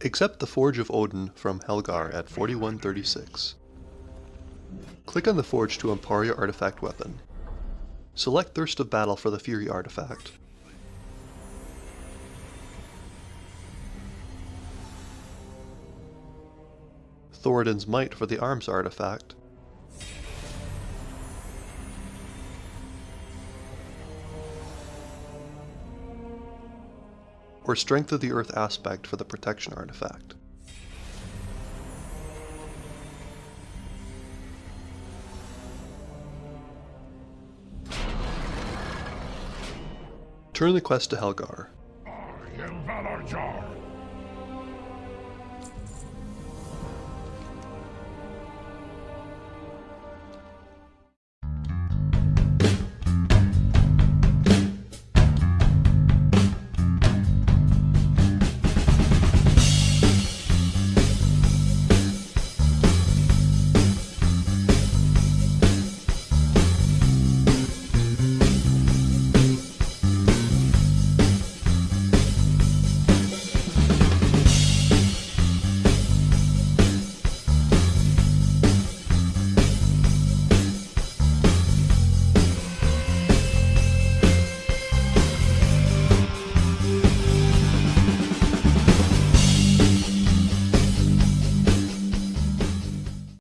Accept the Forge of Odyn from Helgar at 4136. Click on the forge to empower your artifact weapon. Select Thirst of Battle for the Fury artifact. Thoradin's Might for the Arms artifact. Or Strength of the Earth aspect for the Protection artifact. Turn the quest to Helgar.